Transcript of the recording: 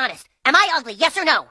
honest. Am I ugly, yes or no?